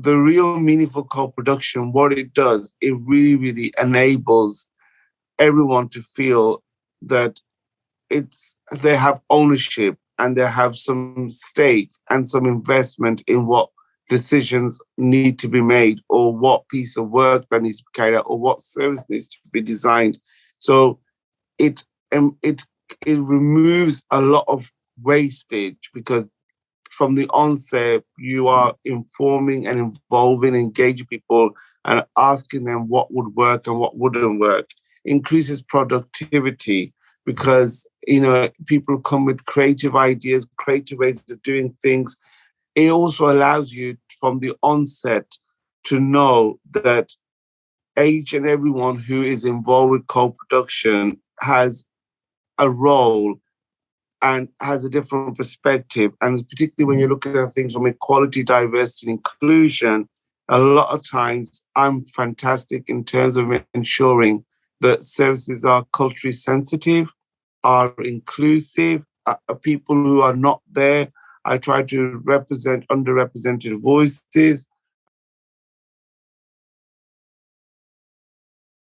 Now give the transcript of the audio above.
the real meaningful co-production, what it does, it really, really enables everyone to feel that it's they have ownership and they have some stake and some investment in what decisions need to be made or what piece of work that needs to be carried out or what service needs to be designed. So it um, it it removes a lot of wastage because from the onset you are informing and involving, engaging people and asking them what would work and what wouldn't work. Increases productivity because you know people come with creative ideas, creative ways of doing things. It also allows you from the onset to know that each and everyone who is involved with co-production has a role and has a different perspective. And particularly when you're looking at things from equality, diversity, and inclusion, a lot of times I'm fantastic in terms of ensuring that services are culturally sensitive, are inclusive, uh, people who are not there. I try to represent underrepresented voices.